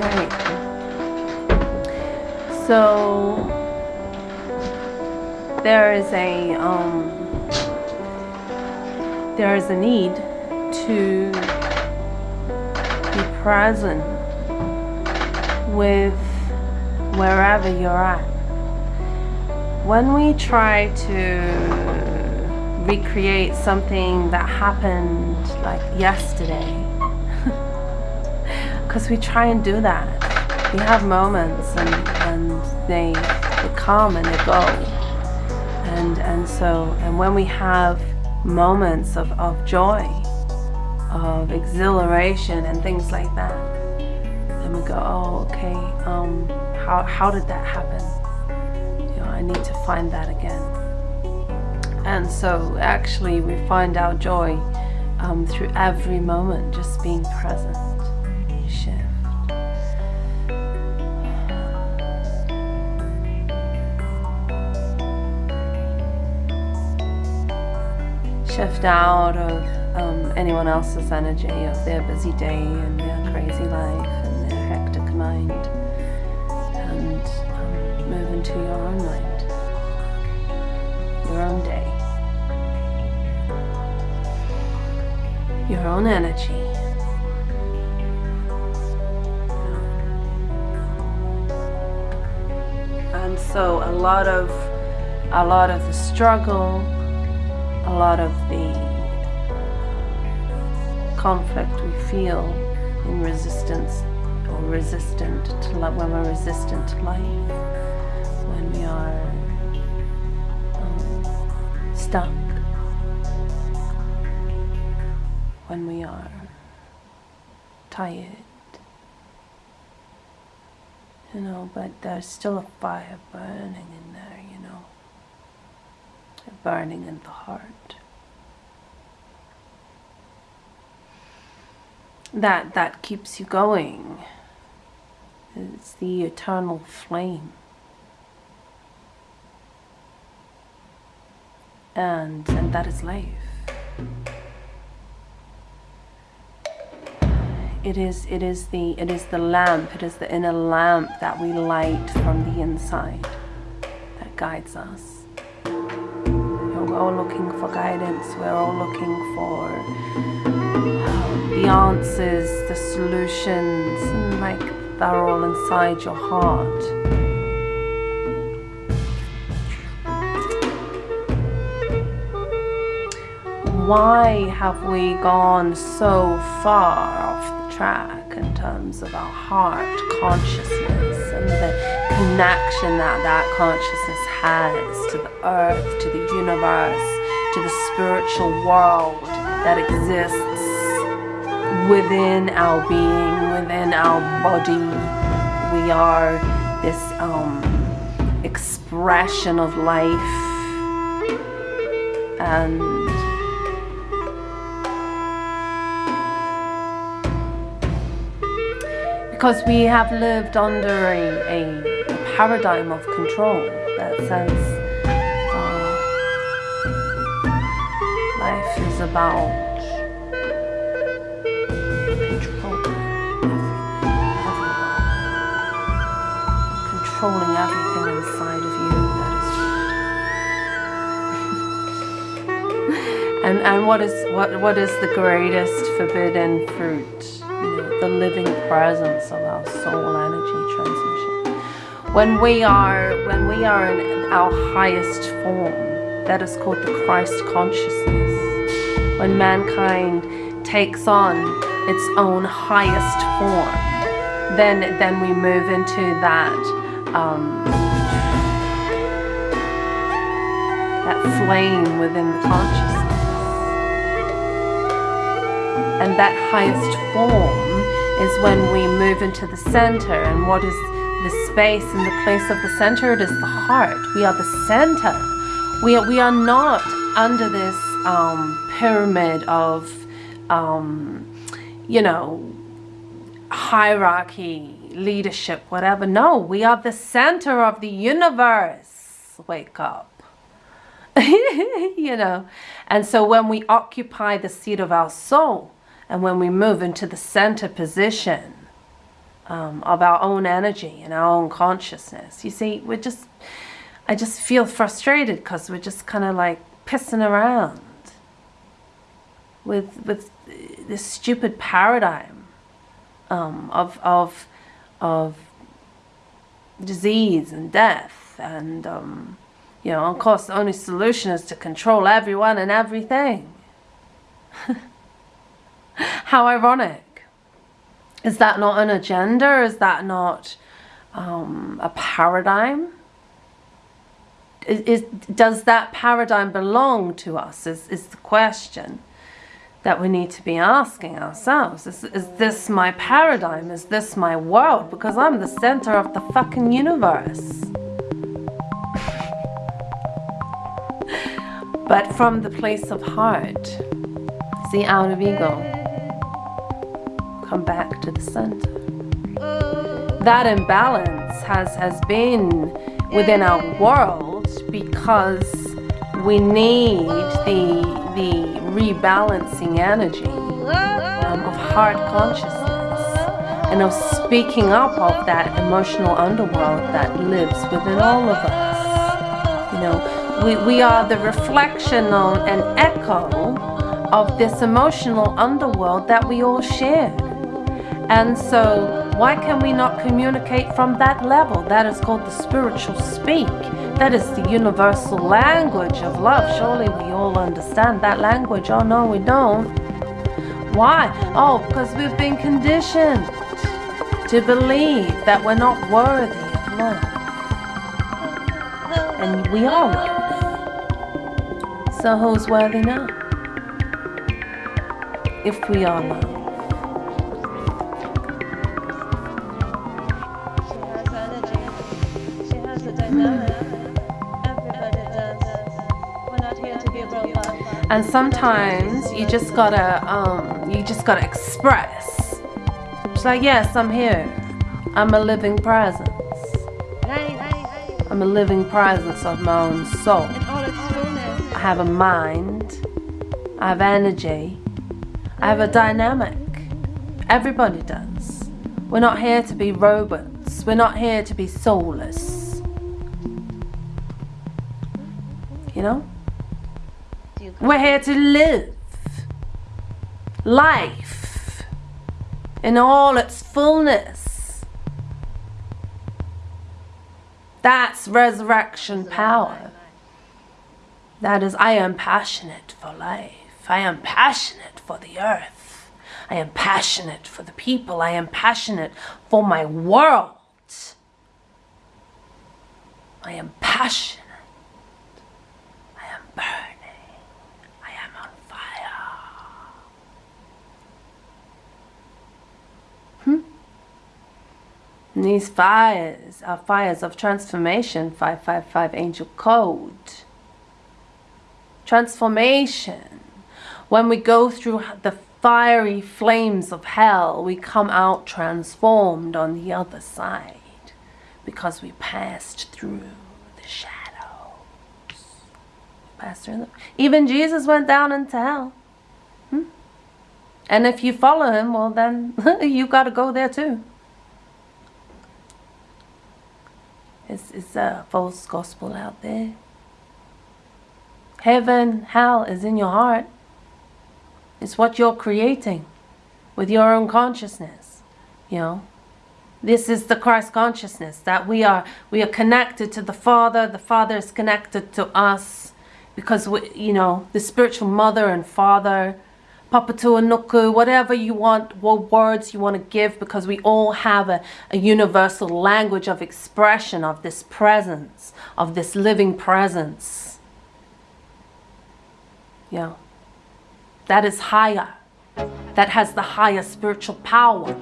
Right. So there is a um, there is a need to be present with wherever you're at. When we try to recreate something that happened like yesterday, because we try and do that. We have moments and, and they, they come and they go. And, and so, and when we have moments of, of joy, of exhilaration and things like that, then we go, oh, okay, um, how, how did that happen? You know, I need to find that again. And so actually we find our joy um, through every moment, just being present. Shift out of um, anyone else's energy, of their busy day and their crazy life and their hectic mind, and um, move into your own mind, your own day, your own energy. And so a lot of a lot of the struggle, a lot of the conflict we feel in resistance or resistant to life, when we're resistant to life, when we are um, stuck, when we are tired, you know, but there's still a fire burning in there, you know, burning in the heart. That that keeps you going. It's the eternal flame. And and that is life. It is it is the it is the lamp, it is the inner lamp that we light from the inside that guides us. We're all looking for guidance, we're all looking for the answers, the solutions, and like they're all inside your heart. Why have we gone so far off the track in terms of our heart consciousness and the connection that that consciousness has to the earth, to the universe, to the spiritual world that exists within our being, within our body. We are this um, expression of life and because we have lived under a, a, paradigm of control that says uh, life is about and and what is what what is the greatest forbidden fruit? You know the living presence of our soul energy transmission. When we are when we are in our highest form that is called the christ consciousness. When mankind takes on its own highest form then then we move into that um, that flame within the consciousness and that highest form is when we move into the center. And what is the space and the place of the center? It is the heart. We are the center. We are, we are not under this um, pyramid of um, you know hierarchy leadership whatever. No we are the center of the universe. Wake up. You know? And so when we occupy the seat of our soul and when we move into the center position um, of our own energy and our own consciousness. You see, we're just, I just feel frustrated because we're just kind of like pissing around with with this stupid paradigm um, of of of disease and death and um, you know of course the only solution is to control everyone and everything how ironic is that not an agenda is that not um, a paradigm is, is, does that paradigm belong to us is, is the question that we need to be asking ourselves. Is, is this my paradigm? Is this my world? Because I'm the center of the fucking universe. but from the place of heart, see out of ego, come back to the center. That imbalance has, has been within our world because we need the, the rebalancing energy um, of heart consciousness and of speaking up of that emotional underworld that lives within all of us. You know, we, we are the reflection of an echo of this emotional underworld that we all share. And so, why can we not communicate from that level? That is called the spiritual speak. That is the universal language of love. Surely we all understand that language. Oh, no, we don't. Why? Oh, because we've been conditioned to believe that we're not worthy of love. And we are love. So who's worthy now? If we are love. And sometimes you just gotta um, you just gotta express. It's like yes i'm here. I'm a living presence. I'm a living presence of my own soul. I have a mind. I have energy. I have a dynamic. Everybody does. We're not here to be robots. We're not here to be soulless we're here to live life in all its fullness. That's resurrection power. That is, I am passionate for life. I am passionate for the earth. I am passionate for the people. I am passionate for my world. I am passionate. I am burning. And these fires are fires of transformation, 555 angel code. Transformation. When we go through the fiery flames of hell, we come out transformed on the other side because we passed through the shadows. Passed through the, even Jesus went down into hell. Hmm? And if you follow him, well, then you got to go there too. Is a false gospel out there. Heaven, hell is in your heart. It's what you're creating with your own consciousness. You know, this is the Christ consciousness that we are we are connected to the Father. The Father is connected to us because we, you know, the spiritual mother and father Papatua whatever you want, what words you want to give, because we all have a, a universal language of expression of this presence, of this living presence. Yeah. That is higher. That has the higher spiritual power,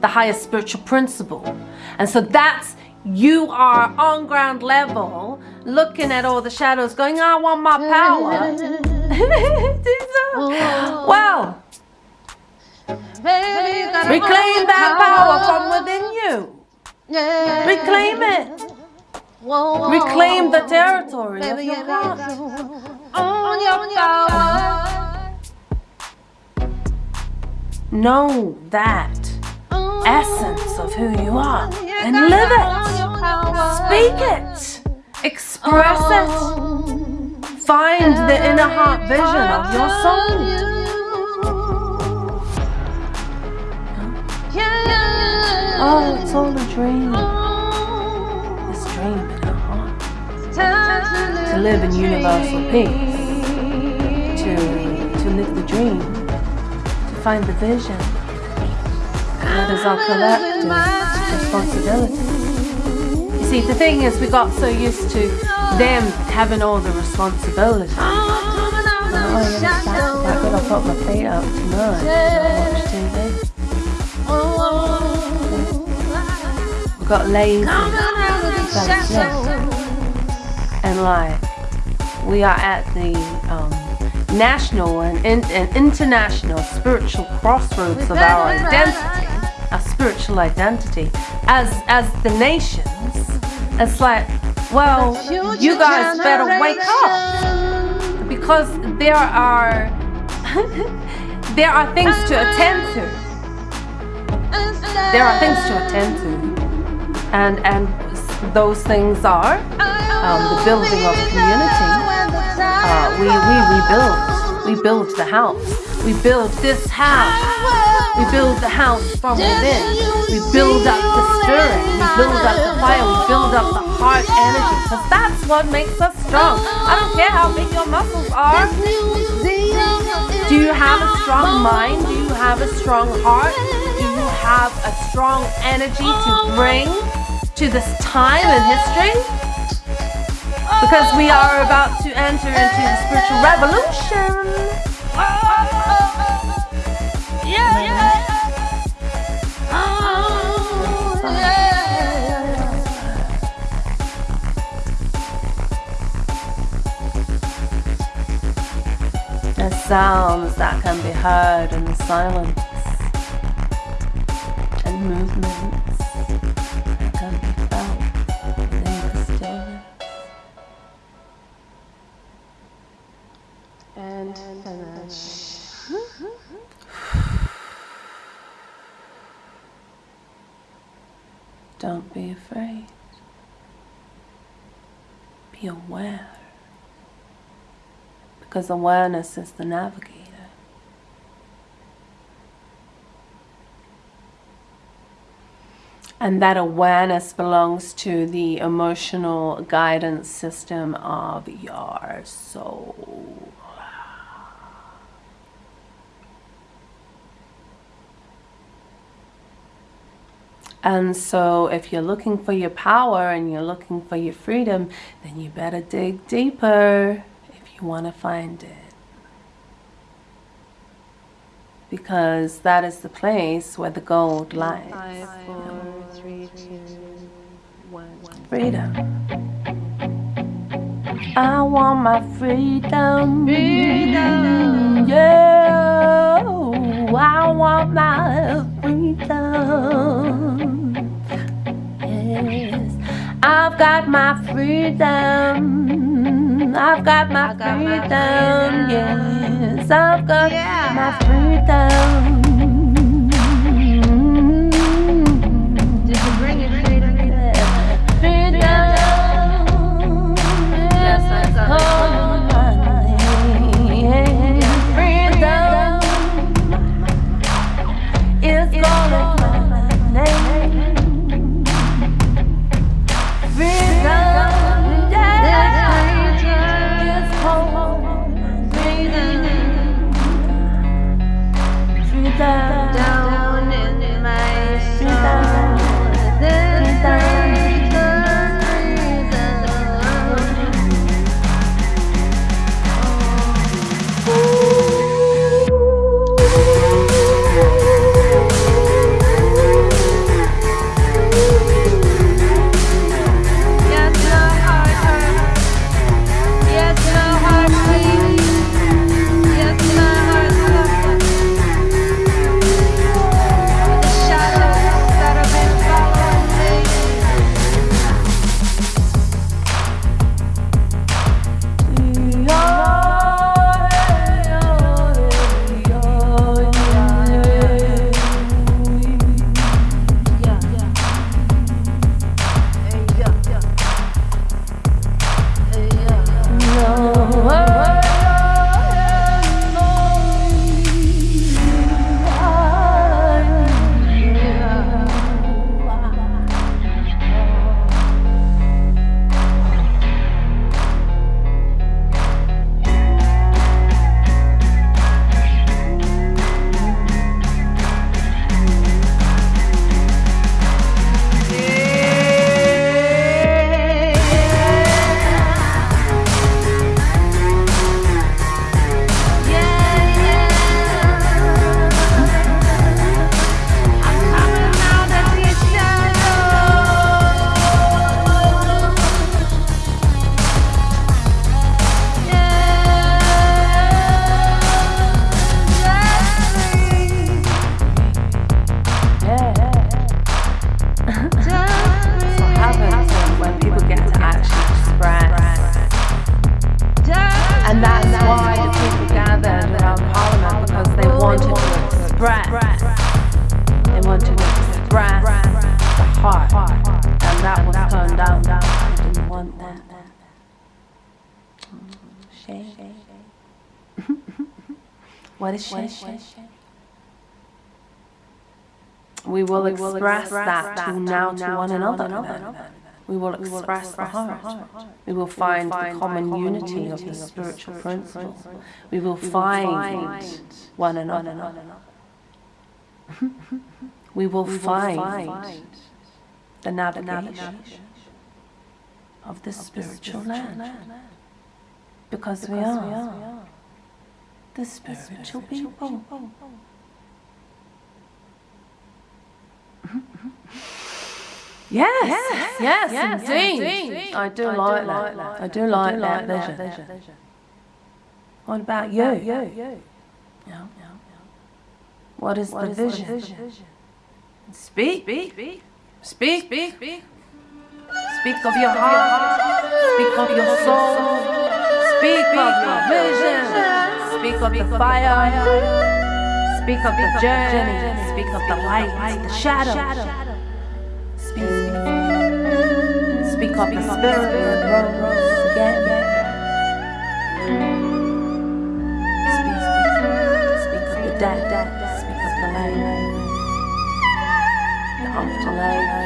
the highest spiritual principle. And so that's you are on ground level looking at all the shadows going i want my power well reclaim that power from within you. Reclaim it. Reclaim the territory of your heart. know that essence of who you are and live it. Speak it. Express it. Find the inner heart vision of your soul. Oh, it's all a dream. This dream in heart. To live in universal peace. To, to live the dream. To find the vision. That is our collective responsibility. See, the thing is, we got so used to them having all the responsibility. Oh, that good. I'll put my feet up tonight TV. We've got lazy, and like we are at the um, national and, in, and international spiritual crossroads of our identity, our spiritual identity as as the nations. It's like, well, you guys better wake up because there are there are things to attend to. There are things to attend to, and and those things are um, the building of community. Uh, we we rebuild. We build the house. We build this house. We build the house from within. We build up the spirit. We build up the fire. We build up the heart energy. Because that's what makes us strong. I don't care how big your muscles are. Do you have a strong mind? Do you have a strong heart? Do you have a strong energy to bring to this time in history? Because we are about to enter into the spiritual revolution. Sounds that can be heard in the silence Don't be afraid. Be aware. Because awareness is the navigator. And that awareness belongs to the emotional guidance system of your soul. And so, if you're looking for your power and you're looking for your freedom, then you better dig deeper if you want to find it. Because that is the place where the gold lies. Five, four, three, two, one. Freedom. I want my freedom. Freedom. Yeah. I want my freedom. Yes. I've got my freedom. I've got my got my freedom. freedom. Yes. I've got Yeah. my freedom. What is she? We will express that to now to one another. We will express the heart. We will find the common unity of the spiritual principle. We will find one another. We will find the navigation of the spiritual land. Because we are the spiritual people. Yes, yes, indeed. I do like that. I do like that vision. What about you? You. Yeah. What is the vision? vision Speak. Speak. Speak. Speak. Speak of your heart. Speak of your soul. Speak of your vision. Speak of the fire. Speak of the journey. Speak of the light, the shadow. Speak. Speak of the spirit that rose again. Speak. Speak of the dead. Speak of the light. The afterlife.